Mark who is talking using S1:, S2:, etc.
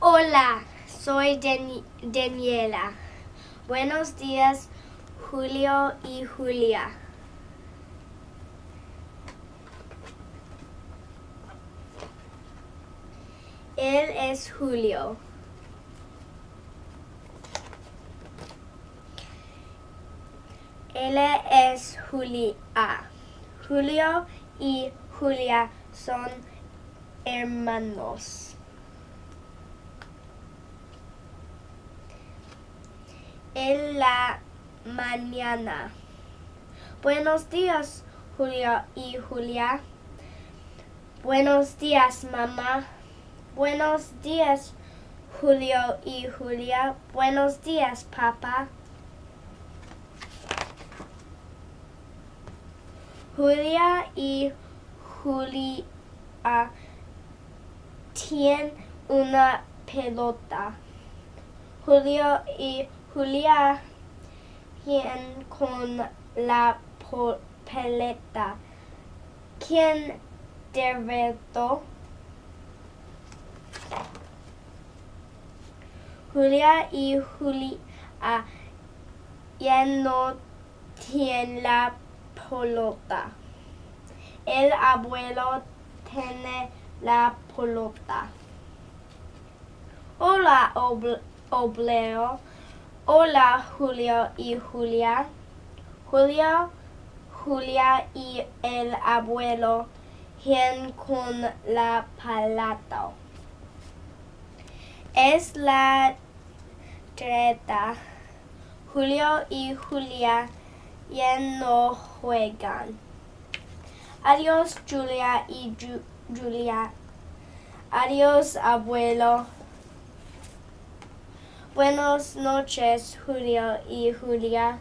S1: Hola, soy Dani- Daniela. Buenos días, Julio y Julia. Él es Julio. Ella es Julia. Julio y Julia son hermanos. En la mañana. Buenos días, Julio y Julia. Buenos días, mamá. Buenos días, Julio y Julia. Buenos días, papá. Julia y Julia tienen una pelota. Julio y Julia tienen con la pelota. ¿Quién derrotó? Julia y Julia ya no tienen la pelota. El abuelo tiene la pelota. Hola, obl- obleo. Hola, Julio y Julia. Julio, Julia y el abuelo tienen con la pelota. Es la treta. Julio y Julia ya no juegan. Adiós, Julia y Ju- Julia. Adiós, abuelo. Buenas noches, Julio y Julia.